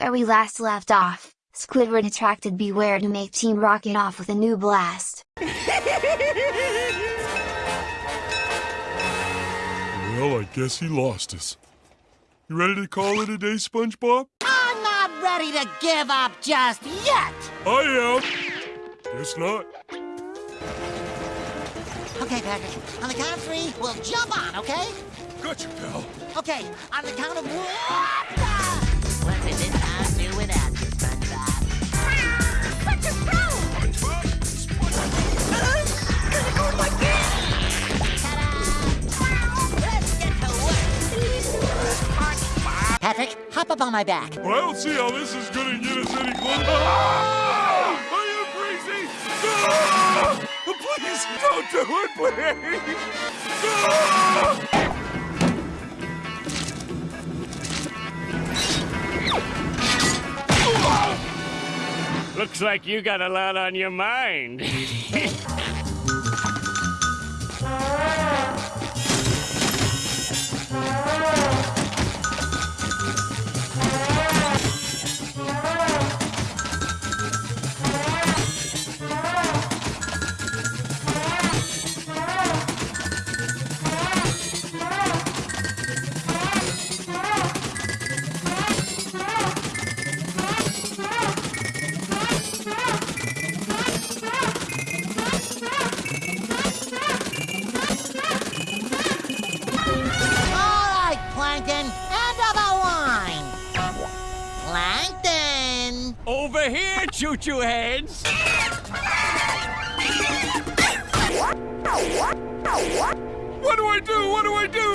Where we last left off, Squidward attracted Bewear to make Team Rocket off with a new blast. Well, I guess he lost us. You ready to call it a day, SpongeBob? I'm not ready to give up just yet! I am! Guess not. Okay, Patrick, on the count of three, we'll jump on, okay? Gotcha, pal. Okay, on the count of one. Patrick, hop up on my back. But I don't see how this is gonna get us any closer. Ah! Are you crazy? Ah! Please, don't do it, please! Ah! Looks like you got a lot on your mind. Plankton, end of the line. Plankton! Over here, choo-choo heads. What what? What? What do I do? What do I do?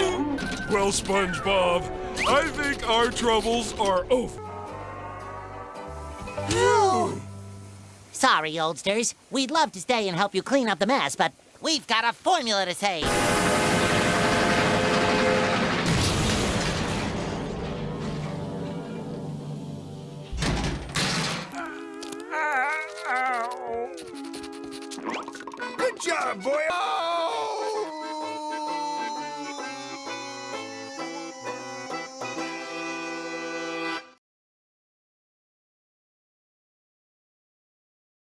Well, SpongeBob, I think our troubles are over. Sorry, oldsters. We'd love to stay and help you clean up the mess, but we've got a formula to save. Job, boy. Oh.